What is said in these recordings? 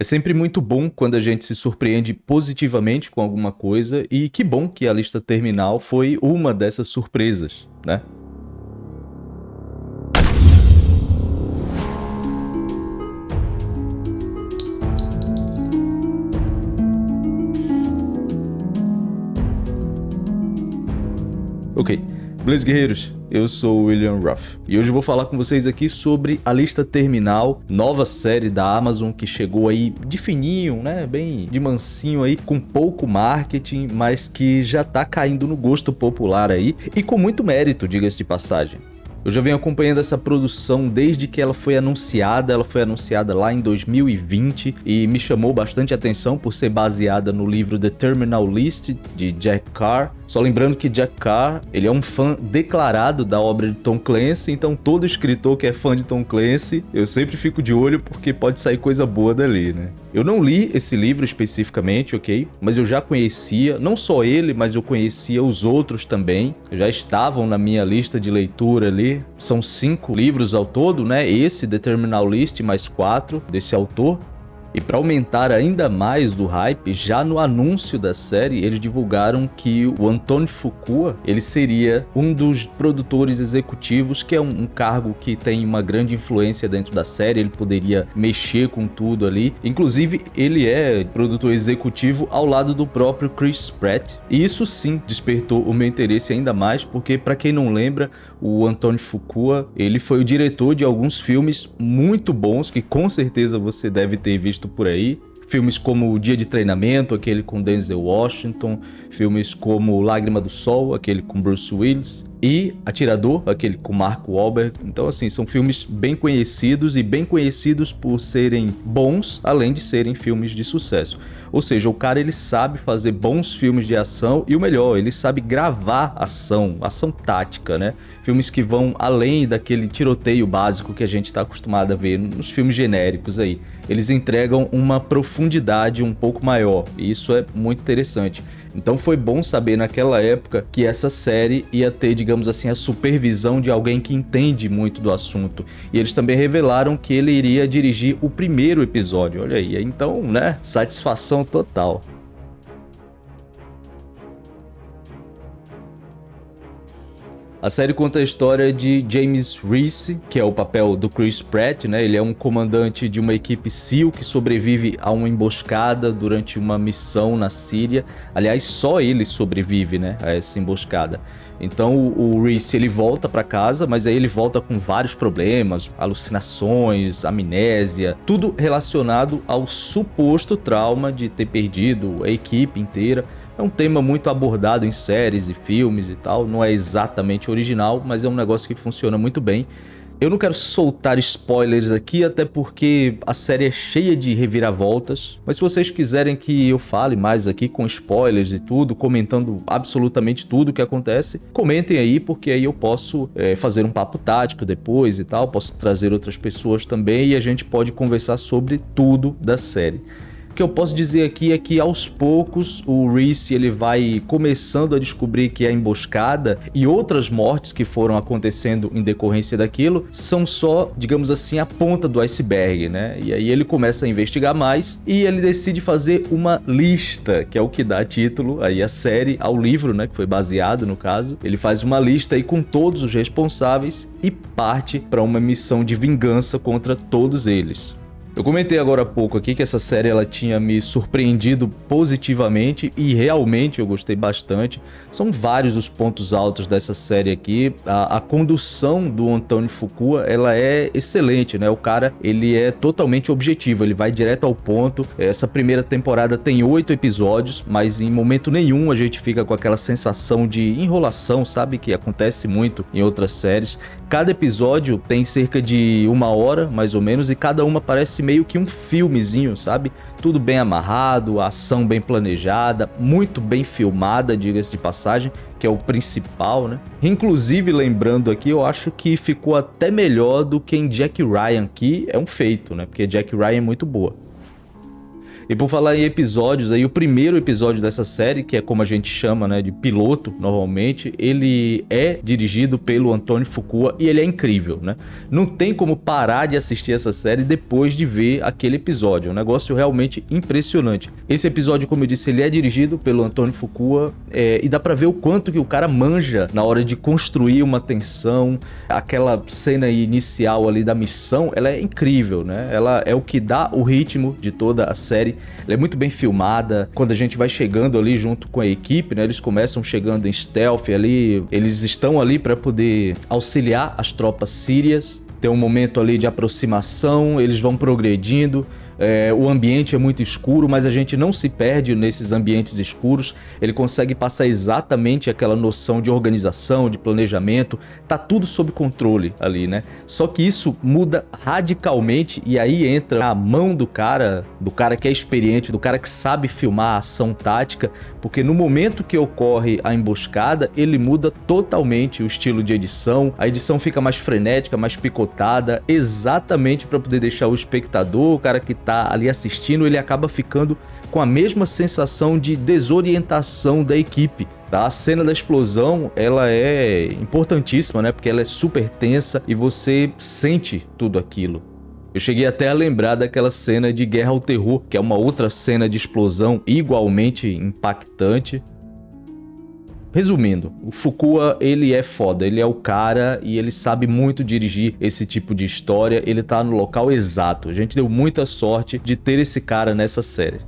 É sempre muito bom quando a gente se surpreende positivamente com alguma coisa e que bom que a lista terminal foi uma dessas surpresas, né? Beleza guerreiros? Eu sou o William Ruff e hoje eu vou falar com vocês aqui sobre a lista terminal, nova série da Amazon que chegou aí de fininho, né, bem de mansinho aí, com pouco marketing, mas que já tá caindo no gosto popular aí e com muito mérito, diga-se de passagem. Eu já venho acompanhando essa produção desde que ela foi anunciada, ela foi anunciada lá em 2020 e me chamou bastante atenção por ser baseada no livro The Terminal List de Jack Carr. Só lembrando que Jack Carr, ele é um fã declarado da obra de Tom Clancy, então todo escritor que é fã de Tom Clancy, eu sempre fico de olho porque pode sair coisa boa dali, né? Eu não li esse livro especificamente, ok? Mas eu já conhecia, não só ele, mas eu conhecia os outros também. Já estavam na minha lista de leitura ali, são cinco livros ao todo, né? Esse, The Terminal List, mais quatro desse autor. E para aumentar ainda mais do hype, já no anúncio da série, eles divulgaram que o Antônio Fukua, ele seria um dos produtores executivos, que é um, um, cargo que tem uma grande influência dentro da série, ele poderia mexer com tudo ali. Inclusive, ele é produtor executivo ao lado do próprio Chris Pratt. E isso sim despertou o meu interesse ainda mais, porque para quem não lembra, o Antônio Fukua, ele foi o diretor de alguns filmes muito bons, que com certeza você deve ter visto visto por aí. Filmes como O Dia de Treinamento, aquele com Denzel Washington, filmes como Lágrima do Sol, aquele com Bruce Willis, e Atirador, aquele com Mark Wahlberg. Então, assim, são filmes bem conhecidos e bem conhecidos por serem bons, além de serem filmes de sucesso. Ou seja, o cara ele sabe fazer bons filmes de ação e o melhor, ele sabe gravar ação, ação tática, né? Filmes que vão além daquele tiroteio básico que a gente está acostumado a ver nos filmes genéricos aí. Eles entregam uma profundidade um pouco maior e isso é muito interessante. Então foi bom saber naquela época que essa série ia ter, digamos assim, a supervisão de alguém que entende muito do assunto. E eles também revelaram que ele iria dirigir o primeiro episódio. Olha aí, então, né? Satisfação total. A série conta a história de James Reese, que é o papel do Chris Pratt, né? Ele é um comandante de uma equipe SEAL que sobrevive a uma emboscada durante uma missão na Síria. Aliás, só ele sobrevive, né, a essa emboscada. Então o, Reese ele volta para casa, mas aí ele volta com vários problemas, alucinações, amnésia, tudo relacionado ao suposto trauma de ter perdido a equipe inteira é um tema muito abordado em séries e filmes e tal, não é exatamente original, mas é um negócio que funciona muito bem. Eu não quero soltar spoilers aqui, até porque a série é cheia de reviravoltas, mas se vocês quiserem que eu fale mais aqui com spoilers e tudo, comentando absolutamente tudo o que acontece, comentem aí, porque aí eu posso é, fazer um papo tático depois e tal, posso trazer outras pessoas também e a gente pode conversar sobre tudo da série que eu posso dizer aqui é que aos poucos o Reese ele vai começando a descobrir que a emboscada e outras mortes que foram acontecendo em decorrência daquilo são só, digamos assim, a ponta do iceberg, né? E aí ele começa a investigar mais e ele decide fazer uma lista, que é o que dá título aí a série, ao livro, né, que foi baseado no caso. Ele faz uma lista aí com todos os responsáveis e parte para uma missão de vingança contra todos eles. Eu comentei agora há pouco aqui que essa série ela tinha me surpreendido positivamente e realmente eu gostei bastante. São vários os pontos altos dessa série aqui. A, a condução do Antônio Fukua ela é excelente, né? O cara ele é totalmente objetivo, ele vai direto ao ponto. Essa primeira temporada tem oito episódios, mas em momento nenhum a gente fica com aquela sensação de enrolação, sabe? Que acontece muito em outras séries. Cada episódio tem cerca de uma hora, mais ou menos, e cada uma parece meio que um filmezinho, sabe? Tudo bem amarrado, ação bem planejada, muito bem filmada, diga-se de passagem, que é o principal, né? Inclusive, lembrando aqui, eu acho que ficou até melhor do que em Jack Ryan, que é um feito, né? Porque Jack Ryan é muito boa. E por falar em episódios, aí o primeiro episódio dessa série, que é como a gente chama, né, de piloto, normalmente, ele é dirigido pelo Antônio Fukua e ele é incrível, né? Não tem como parar de assistir essa série depois de ver aquele episódio, é um negócio realmente impressionante. Esse episódio, como eu disse, ele é dirigido pelo Antônio Fukua é, e dá pra ver o quanto que o cara manja na hora de construir uma tensão, aquela cena inicial ali da missão, ela é incrível, né? Ela é o que dá o ritmo de toda a série ela é muito bem filmada. Quando a gente vai chegando ali junto com a equipe, né? Eles começam chegando em stealth ali. Eles estão ali para poder auxiliar as tropas sírias. Tem um momento ali de aproximação, eles vão progredindo. É, o ambiente é muito escuro, mas a gente não se perde nesses ambientes escuros. Ele consegue passar exatamente aquela noção de organização, de planejamento. Tá tudo sob controle ali, né? Só que isso muda radicalmente e aí entra a mão do cara, do cara que é experiente, do cara que sabe filmar a ação tática, porque no momento que ocorre a emboscada, ele muda totalmente o estilo de edição. A edição fica mais frenética, mais picotada, exatamente para poder deixar o espectador, o cara que tá ali assistindo, ele acaba ficando com a mesma sensação de desorientação da equipe. Tá? A cena da explosão, ela é importantíssima, né? Porque ela é super tensa e você sente tudo aquilo. Eu cheguei até a lembrar daquela cena de Guerra ao Terror, que é uma outra cena de explosão igualmente impactante. Resumindo, o Fukua, ele é foda, ele é o cara e ele sabe muito dirigir esse tipo de história, ele tá no local exato. A gente deu muita sorte de ter esse cara nessa série.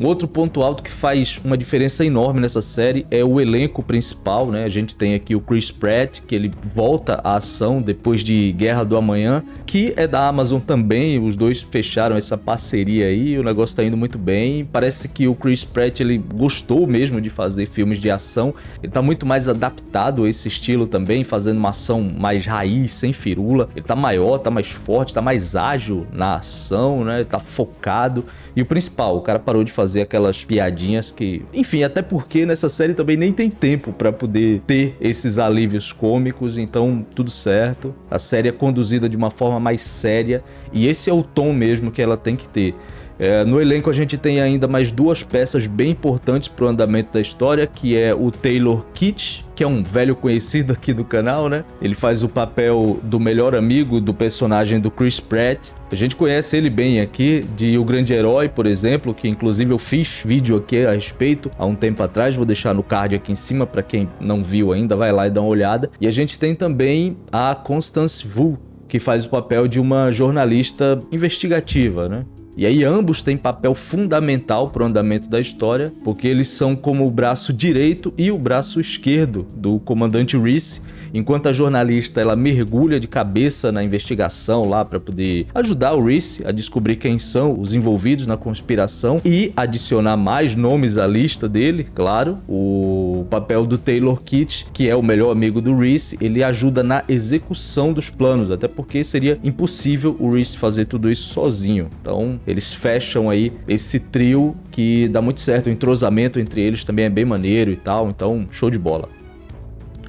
Um outro ponto alto que faz uma diferença enorme nessa série é o elenco principal, né? A gente tem aqui o Chris Pratt, que ele volta à ação depois de Guerra do Amanhã, que é da Amazon também, os dois fecharam essa parceria aí, o negócio tá indo muito bem. Parece que o Chris Pratt, ele gostou mesmo de fazer filmes de ação, ele tá muito mais adaptado a esse estilo também, fazendo uma ação mais raiz, sem firula. Ele tá maior, tá mais forte, tá mais ágil na ação, né? Tá focado. E o principal, o cara parou de fazer aquelas piadinhas que... Enfim, até porque nessa série também nem tem tempo pra poder ter esses alívios cômicos, então tudo certo. A série é conduzida de uma forma mais séria e esse é o tom mesmo que ela tem que ter. É, no elenco a gente tem ainda mais duas peças bem importantes para o andamento da história, que é o Taylor Kitsch, que é um velho conhecido aqui do canal, né? Ele faz o papel do melhor amigo do personagem do Chris Pratt. A gente conhece ele bem aqui, de O Grande Herói, por exemplo, que inclusive eu fiz vídeo aqui a respeito há um tempo atrás, vou deixar no card aqui em cima para quem não viu ainda, vai lá e dá uma olhada. E a gente tem também a Constance Wu, que faz o papel de uma jornalista investigativa, né? E aí ambos têm papel fundamental para o andamento da história, porque eles são como o braço direito e o braço esquerdo do comandante Reese, enquanto a jornalista ela mergulha de cabeça na investigação lá para poder ajudar o Reese a descobrir quem são os envolvidos na conspiração e adicionar mais nomes à lista dele, claro. O papel do Taylor Kitsch, que é o melhor amigo do Reese, ele ajuda na execução dos planos, até porque seria impossível o Reese fazer tudo isso sozinho. Então, eles fecham aí esse trio que dá muito certo, o entrosamento entre eles também é bem maneiro e tal, então show de bola.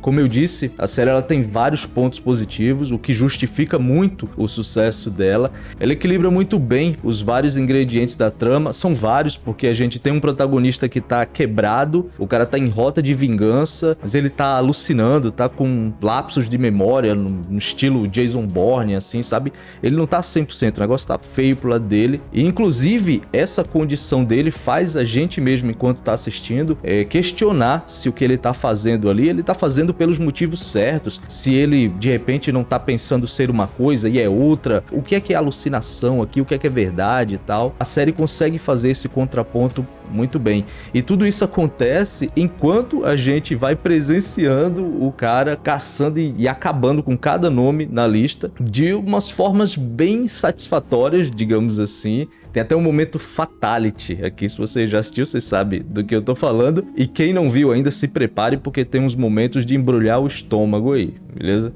Como eu disse, a série ela tem vários pontos positivos, o que justifica muito o sucesso dela. Ela equilibra muito bem os vários ingredientes da trama, são vários porque a gente tem um protagonista que tá quebrado, o cara tá em rota de vingança, mas ele tá alucinando, tá com lapsos de memória no, estilo Jason Bourne, assim, sabe? Ele não tá 100%, o negócio tá feio pro lado dele. E inclusive, essa condição dele faz a gente mesmo, enquanto tá assistindo, é, questionar se o que ele tá fazendo ali, ele tá fazendo pelos motivos certos, se ele de repente não tá pensando ser uma coisa e é outra, o que é que é alucinação aqui, o que é que é verdade e tal. A série consegue fazer esse contraponto muito bem. E tudo isso acontece enquanto a gente vai presenciando o cara caçando e, e, acabando com cada nome na lista de umas formas bem satisfatórias, digamos assim. Tem até um momento fatality aqui, se você já assistiu, você sabe do que eu tô falando. E quem não viu ainda, se prepare, porque tem uns momentos de embrulhar o estômago aí, beleza?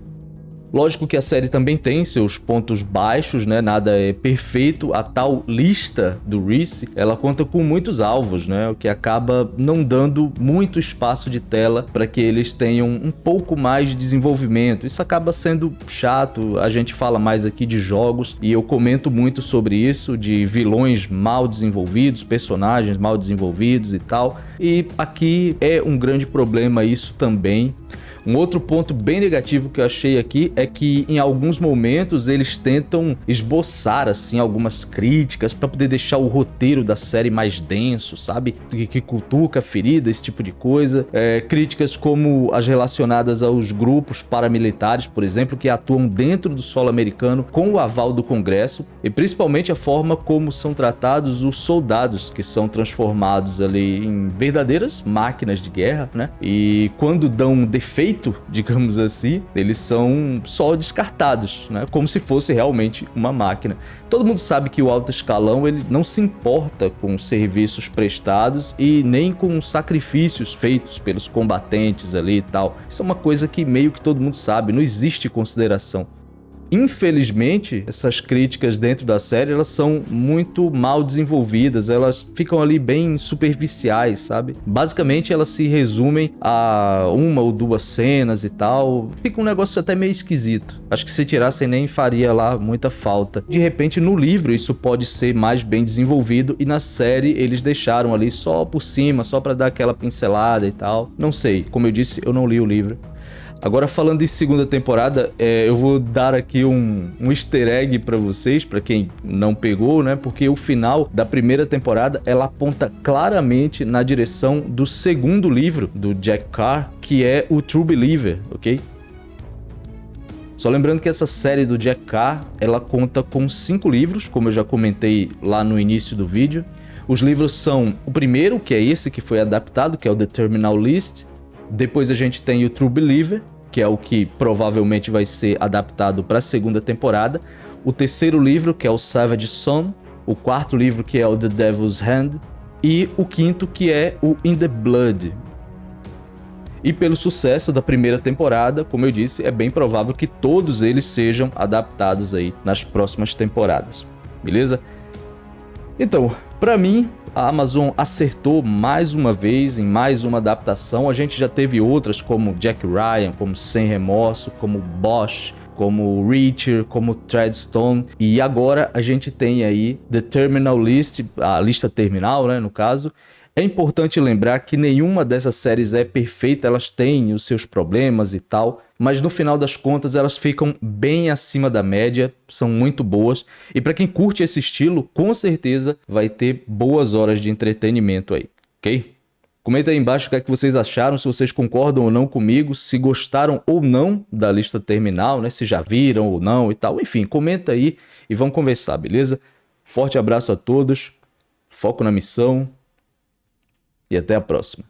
Lógico que a série também tem seus pontos baixos, né? Nada é perfeito. A tal lista do Reese, ela conta com muitos alvos, né? O que acaba não dando muito espaço de tela para que eles tenham um pouco mais de desenvolvimento. Isso acaba sendo chato. A gente fala mais aqui de jogos e eu comento muito sobre isso, de vilões mal desenvolvidos, personagens mal desenvolvidos e tal. E aqui é um grande problema isso também. Um outro ponto bem negativo que eu achei aqui é que em alguns momentos eles tentam esboçar assim algumas críticas para poder deixar o roteiro da série mais denso, sabe? Que, que cutuca ferida, esse tipo de coisa. É, críticas como as relacionadas aos grupos paramilitares, por exemplo, que atuam dentro do solo americano com o aval do Congresso e principalmente a forma como são tratados os soldados que são transformados ali em verdadeiras máquinas de guerra, né? E quando dão defeito digamos assim, eles são só descartados, né? como se fosse realmente uma máquina. Todo mundo sabe que o alto escalão ele não se importa com serviços prestados e nem com sacrifícios feitos pelos combatentes ali e tal. Isso é uma coisa que meio que todo mundo sabe, não existe consideração. Infelizmente, essas críticas dentro da série, elas são muito mal desenvolvidas, elas ficam ali bem superficiais, sabe? Basicamente, elas se resumem a uma ou duas cenas e tal. Fica um negócio até meio esquisito. Acho que se tirassem nem faria lá muita falta. De repente, no livro, isso pode ser mais bem desenvolvido e na série eles deixaram ali só por cima, só para dar aquela pincelada e tal. Não sei, como eu disse, eu não li o livro. Agora falando em segunda temporada, é, eu vou dar aqui um, um easter egg para vocês, para quem não pegou, né? Porque o final da primeira temporada, ela aponta claramente na direção do segundo livro do Jack Carr, que é o True Believer, ok? Só lembrando que essa série do Jack Carr, ela conta com cinco livros, como eu já comentei lá no início do vídeo. Os livros são o primeiro, que é esse que foi adaptado, que é o The Terminal List, depois a gente tem o True Believer, que é o que provavelmente vai ser adaptado para a segunda temporada. O terceiro livro, que é o Savage Son. O quarto livro, que é o The Devil's Hand. E o quinto, que é o In the Blood. E pelo sucesso da primeira temporada, como eu disse, é bem provável que todos eles sejam adaptados aí nas próximas temporadas. Beleza? Então, para mim, a Amazon acertou mais uma vez em mais uma adaptação. A gente já teve outras como Jack Ryan, como Sem Remorso, como Bosch, como Reacher, como Treadstone. E agora a gente tem aí The Terminal List, a lista terminal, né, no caso, é importante lembrar que nenhuma dessas séries é perfeita, elas têm os seus problemas e tal, mas no final das contas elas ficam bem acima da média, são muito boas, e para quem curte esse estilo, com certeza vai ter boas horas de entretenimento aí, ok? Comenta aí embaixo o que, é que vocês acharam, se vocês concordam ou não comigo, se gostaram ou não da lista terminal, né? se já viram ou não e tal. Enfim, comenta aí e vamos conversar, beleza? Forte abraço a todos, foco na missão, e até a próxima.